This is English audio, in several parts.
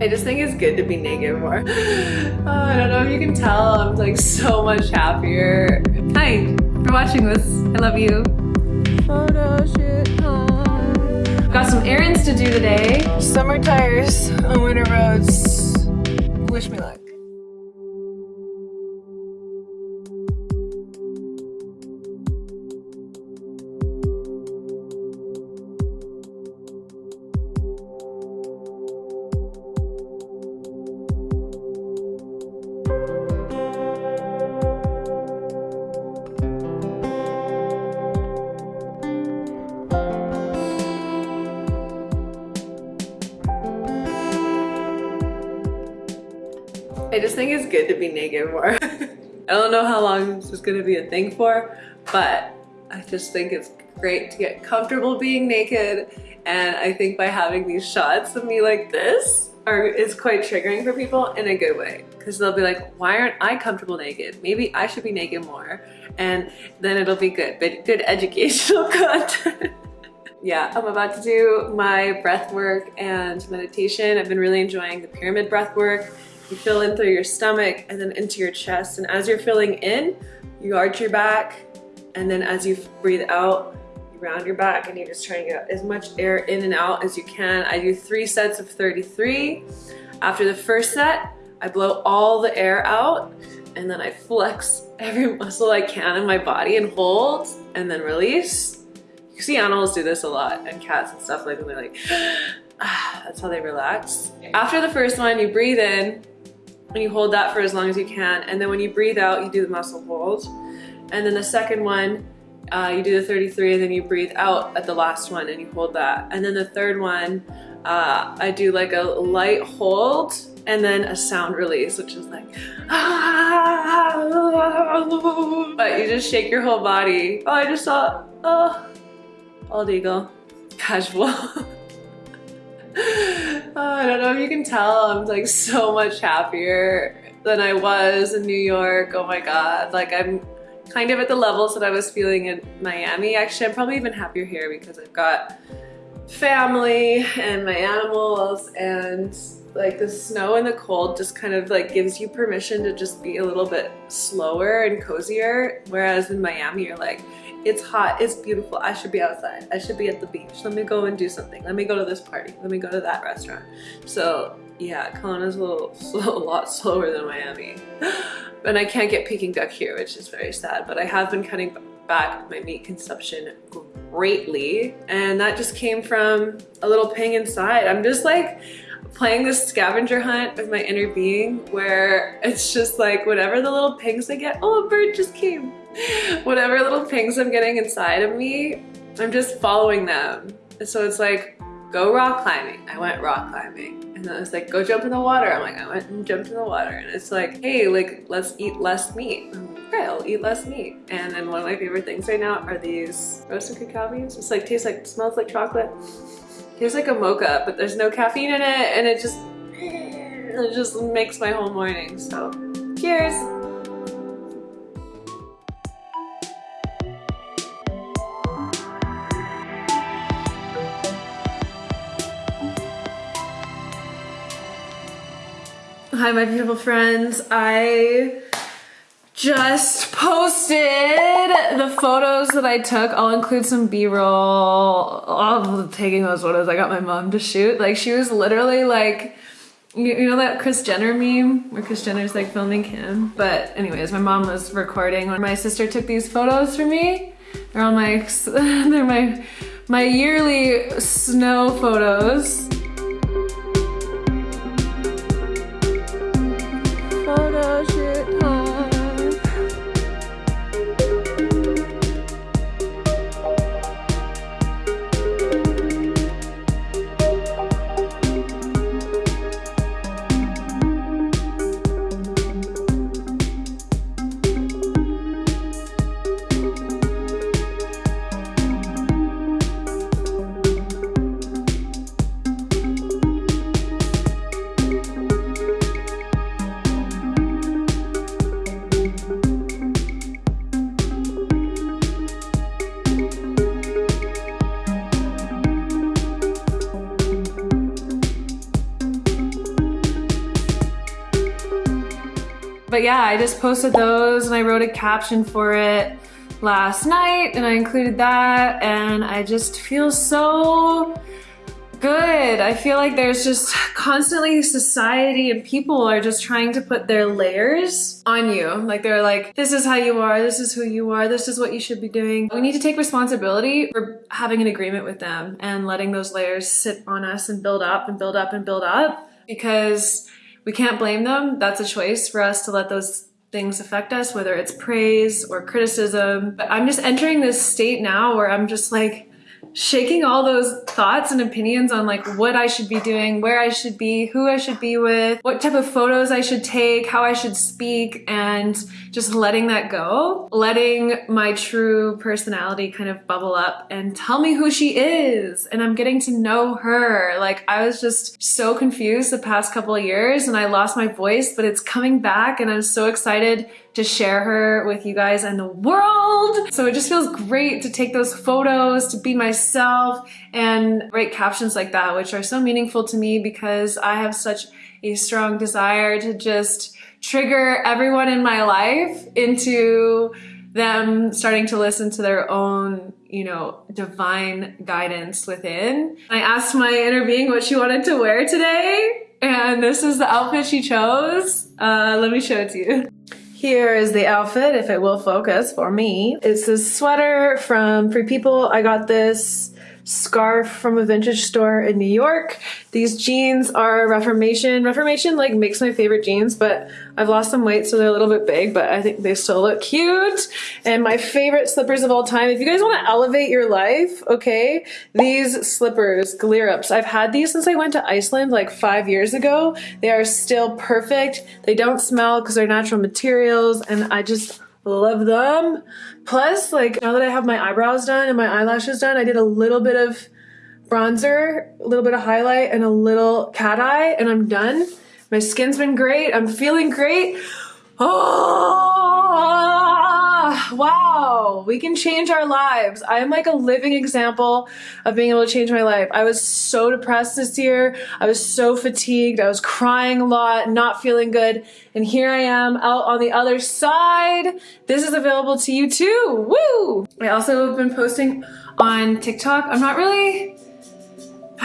I just think it's good to be naked more. Oh, I don't know if you can tell, I'm like so much happier. Hi, for watching this. I love you. Photo time. Got some errands to do today. Summer tires on winter roads. Wish me luck. Think it's good to be naked more. I don't know how long this is gonna be a thing for, but I just think it's great to get comfortable being naked. And I think by having these shots of me like this, are, is quite triggering for people in a good way. Because they'll be like, why aren't I comfortable naked? Maybe I should be naked more. And then it'll be good, but good educational content. yeah, I'm about to do my breath work and meditation. I've been really enjoying the pyramid breath work. You fill in through your stomach and then into your chest. And as you're filling in, you arch your back. And then as you breathe out, you round your back and you're just try and get as much air in and out as you can. I do three sets of 33. After the first set, I blow all the air out and then I flex every muscle I can in my body and hold and then release. You see animals do this a lot and cats and stuff like when they're like, ah, that's how they relax. After the first one, you breathe in and you hold that for as long as you can. And then when you breathe out, you do the muscle hold. And then the second one, uh, you do the 33 and then you breathe out at the last one and you hold that. And then the third one, uh, I do like a light hold and then a sound release, which is like, but you just shake your whole body. Oh, I just saw, oh, bald eagle, casual. oh, I don't know if you can tell, I'm like so much happier than I was in New York. Oh my God. Like I'm kind of at the levels that I was feeling in Miami. Actually, I'm probably even happier here because I've got family and my animals and like the snow and the cold just kind of like gives you permission to just be a little bit slower and cozier. Whereas in Miami, you're like, it's hot, it's beautiful, I should be outside, I should be at the beach, let me go and do something, let me go to this party, let me go to that restaurant. So yeah, Kelowna's a little, a lot slower than Miami. and I can't get Peking duck here, which is very sad, but I have been cutting back my meat consumption greatly. And that just came from a little ping inside. I'm just like, playing this scavenger hunt with my inner being where it's just like whatever the little pings I get, oh a bird just came. Whatever little pings I'm getting inside of me, I'm just following them. And so it's like, go rock climbing. I went rock climbing. And then it's like, go jump in the water. I'm like, I went and jumped in the water. And it's like, hey, like, let's eat less meat. okay, I'll eat less meat. And then one of my favorite things right now are these roasted cacao beans. It's like, tastes like, smells like chocolate. Tastes like a mocha, but there's no caffeine in it. And it just, it just makes my whole morning. So cheers. Hi, my beautiful friends. I just posted the photos that I took. I'll include some B-roll of taking those photos. I got my mom to shoot. Like she was literally like, you, know that Kris Jenner meme where Kris Jenner's like filming Kim? But anyways, my mom was recording when my sister took these photos for me. They're all my, they're my, my yearly snow photos. Yeah, I just posted those and I wrote a caption for it last night and I included that and I just feel so good. I feel like there's just constantly society and people are just trying to put their layers on you. Like they're like, this is how you are, this is who you are, this is what you should be doing. We need to take responsibility for having an agreement with them and letting those layers sit on us and build up and build up and build up because we can't blame them. That's a choice for us to let those things affect us, whether it's praise or criticism. But I'm just entering this state now where I'm just like, shaking all those thoughts and opinions on like what I should be doing, where I should be, who I should be with, what type of photos I should take, how I should speak, and just letting that go. Letting my true personality kind of bubble up and tell me who she is. And I'm getting to know her. Like I was just so confused the past couple of years and I lost my voice, but it's coming back and I'm so excited to share her with you guys and the world. So it just feels great to take those photos, to be myself and write captions like that, which are so meaningful to me because I have such a strong desire to just trigger everyone in my life into them starting to listen to their own, you know, divine guidance within. I asked my inner being what she wanted to wear today, and this is the outfit she chose. Uh, let me show it to you. Here is the outfit, if it will focus for me. It's a sweater from Free People. I got this scarf from a vintage store in New York. These jeans are Reformation. Reformation like makes my favorite jeans, but I've lost some weight so they're a little bit big, but I think they still look cute. And my favorite slippers of all time, if you guys want to elevate your life, okay, these slippers, Glerups, I've had these since I went to Iceland like five years ago. They are still perfect. They don't smell because they're natural materials and I just love them. Plus, like now that I have my eyebrows done and my eyelashes done, I did a little bit of bronzer, a little bit of highlight and a little cat eye and I'm done. My skin's been great. I'm feeling great. Oh, wow. We can change our lives. I am like a living example of being able to change my life. I was so depressed this year. I was so fatigued. I was crying a lot, not feeling good. And here I am out on the other side. This is available to you too. Woo! I also have been posting on TikTok. I'm not really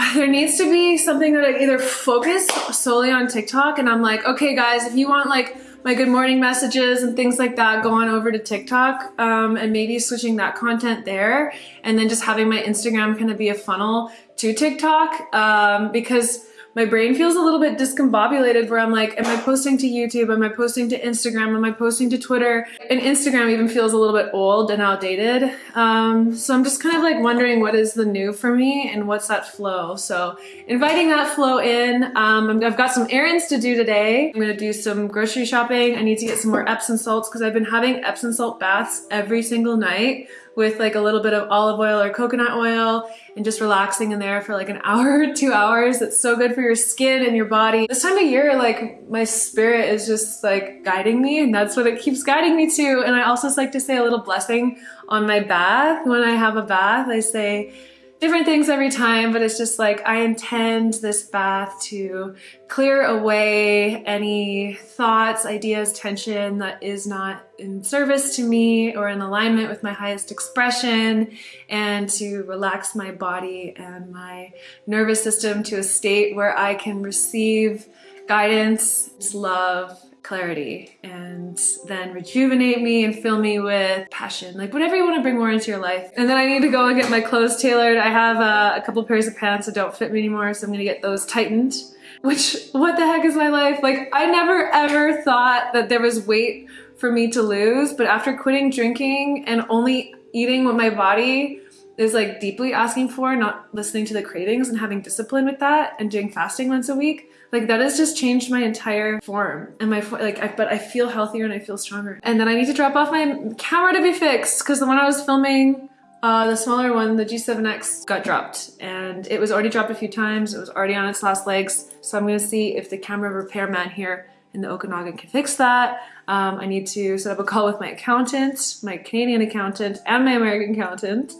there needs to be something that I either focus solely on TikTok and I'm like, okay guys, if you want like my good morning messages and things like that go on over to TikTok um, and maybe switching that content there. And then just having my Instagram kind of be a funnel to TikTok um, because my brain feels a little bit discombobulated where I'm like, am I posting to YouTube? Am I posting to Instagram? Am I posting to Twitter? And Instagram even feels a little bit old and outdated. Um, so I'm just kind of like wondering what is the new for me and what's that flow. So inviting that flow in. Um, I've got some errands to do today. I'm gonna do some grocery shopping. I need to get some more Epsom salts because I've been having Epsom salt baths every single night with like a little bit of olive oil or coconut oil and just relaxing in there for like an hour or two hours. It's so good for your skin and your body. This time of year, like my spirit is just like guiding me and that's what it keeps guiding me to. And I also like to say a little blessing on my bath. When I have a bath, I say, different things every time, but it's just like I intend this bath to clear away any thoughts, ideas, tension that is not in service to me or in alignment with my highest expression and to relax my body and my nervous system to a state where I can receive guidance, love, clarity and then rejuvenate me and fill me with passion, like whatever you want to bring more into your life. And then I need to go and get my clothes tailored. I have uh, a couple pairs of pants that don't fit me anymore, so I'm gonna get those tightened. Which, what the heck is my life? Like, I never ever thought that there was weight for me to lose, but after quitting drinking and only eating what my body is like deeply asking for, not listening to the cravings and having discipline with that and doing fasting once a week, like that has just changed my entire form and my like I, but I feel healthier and I feel stronger and then I need to drop off my camera to be fixed because the one I was filming uh, the smaller one, the G7X, got dropped and it was already dropped a few times. It was already on its last legs. So I'm gonna see if the camera repairman here in the Okanagan can fix that. Um, I need to set up a call with my accountant, my Canadian accountant and my American accountant.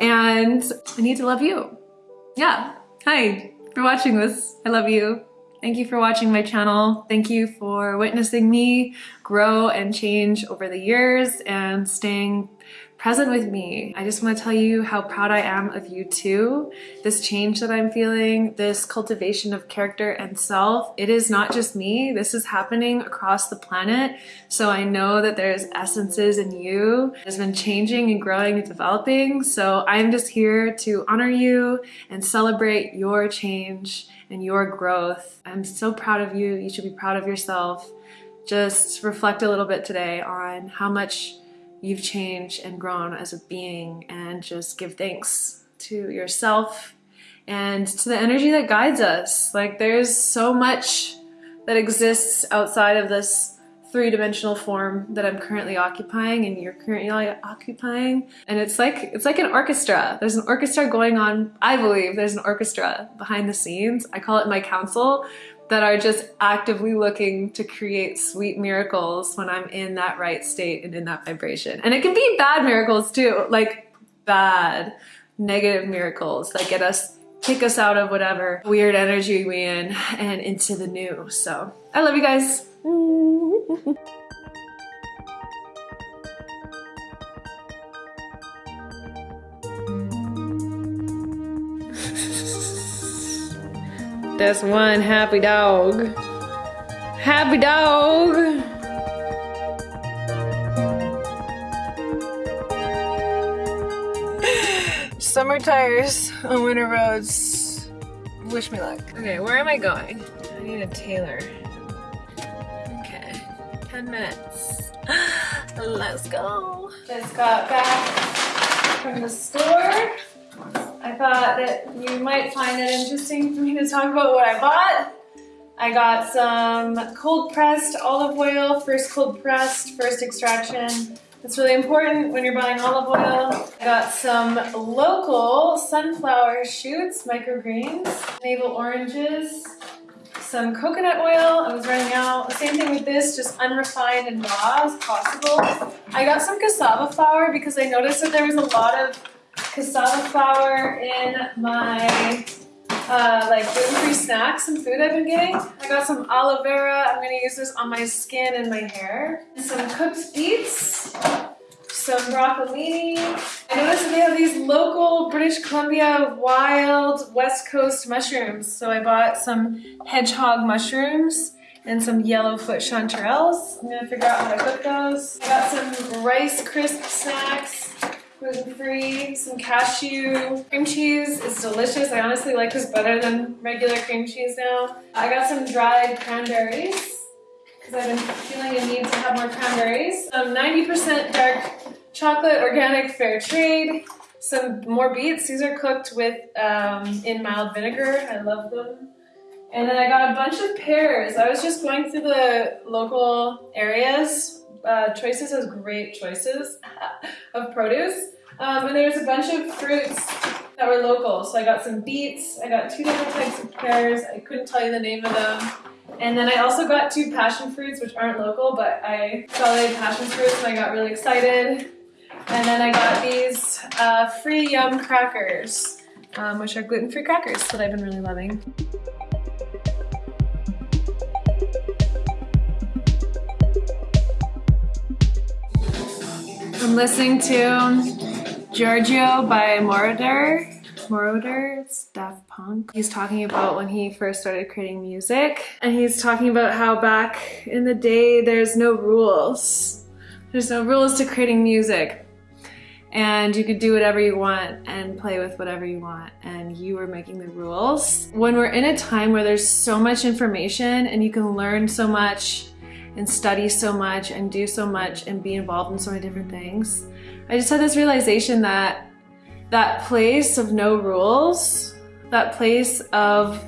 And I need to love you. Yeah, hi, for watching this. I love you. Thank you for watching my channel. Thank you for witnessing me grow and change over the years and staying present with me. I just want to tell you how proud I am of you too. This change that I'm feeling, this cultivation of character and self, it is not just me. This is happening across the planet. So I know that there's essences in you has been changing and growing and developing. So I'm just here to honor you and celebrate your change and your growth. I'm so proud of you. You should be proud of yourself. Just reflect a little bit today on how much you've changed and grown as a being and just give thanks to yourself and to the energy that guides us. Like there's so much that exists outside of this three-dimensional form that I'm currently occupying and you're currently occupying. And it's like it's like an orchestra. There's an orchestra going on I believe there's an orchestra behind the scenes. I call it my council that are just actively looking to create sweet miracles when I'm in that right state and in that vibration. And it can be bad miracles too, like bad, negative miracles that get us, kick us out of whatever weird energy we in and into the new. So I love you guys. That's one happy dog. Happy dog. Summer tires on winter roads. Wish me luck. Okay, where am I going? I need a tailor. Okay, 10 minutes. Let's go. Just got back from the store. I thought that you might find it interesting for me to talk about what I bought. I got some cold pressed olive oil, first cold pressed, first extraction. It's really important when you're buying olive oil. I got some local sunflower shoots, microgreens, navel oranges, some coconut oil. I was running out. Same thing with this, just unrefined and raw as possible. I got some cassava flour because I noticed that there was a lot of cassava flour in my uh, like gluten-free snacks and food I've been getting. I got some aloe vera. I'm gonna use this on my skin and my hair. Some cooked beets, some broccolini. I noticed they have these local British Columbia wild West Coast mushrooms. So I bought some hedgehog mushrooms and some yellowfoot chanterelles. I'm gonna figure out how to cook those. I got some rice crisp snacks gluten-free, some cashew. Cream cheese is delicious. I honestly like this better than regular cream cheese now. I got some dried cranberries because I've been feeling a need to have more cranberries. Some 90% dark chocolate, organic, fair trade. Some more beets. These are cooked with um, in mild vinegar. I love them. And then I got a bunch of pears. I was just going through the local areas uh, Choices has great choices of produce. Um, and there's a bunch of fruits that were local. So I got some beets, I got two different types of pears. I couldn't tell you the name of them. And then I also got two passion fruits, which aren't local, but I had passion fruits and I got really excited. And then I got these uh, free yum crackers, um, which are gluten-free crackers that I've been really loving. I'm listening to Giorgio by Moroder. Moroder, it's Daft Punk. He's talking about when he first started creating music and he's talking about how back in the day there's no rules. There's no rules to creating music and you could do whatever you want and play with whatever you want and you were making the rules. When we're in a time where there's so much information and you can learn so much and study so much and do so much and be involved in so many different things. I just had this realization that that place of no rules, that place of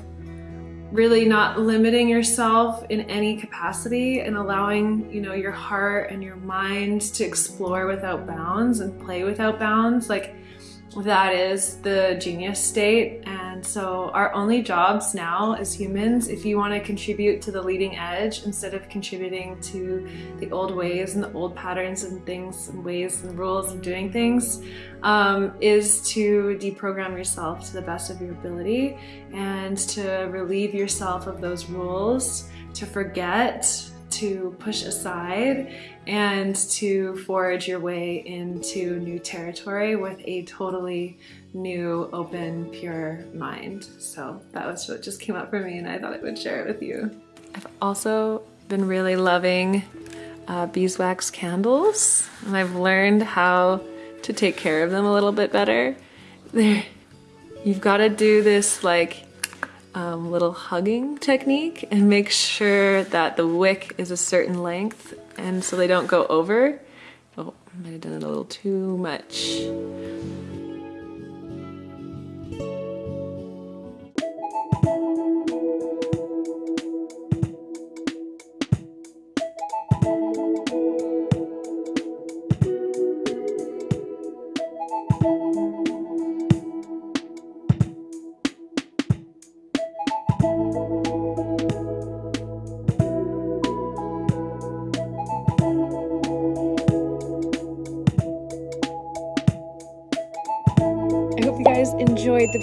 really not limiting yourself in any capacity and allowing, you know, your heart and your mind to explore without bounds and play without bounds. Like that is the genius state. And so our only jobs now as humans, if you want to contribute to the leading edge instead of contributing to the old ways and the old patterns and things and ways and rules of doing things, um, is to deprogram yourself to the best of your ability and to relieve yourself of those rules, to forget to push aside and to forge your way into new territory with a totally new, open, pure mind. So that was what just came up for me and I thought I would share it with you. I've also been really loving uh, beeswax candles and I've learned how to take care of them a little bit better. There, you've got to do this like um, little hugging technique and make sure that the wick is a certain length and so they don't go over. Oh, I might have done it a little too much.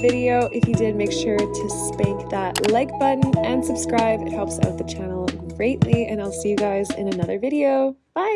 Video. If you did, make sure to spank that like button and subscribe. It helps out the channel greatly, and I'll see you guys in another video. Bye!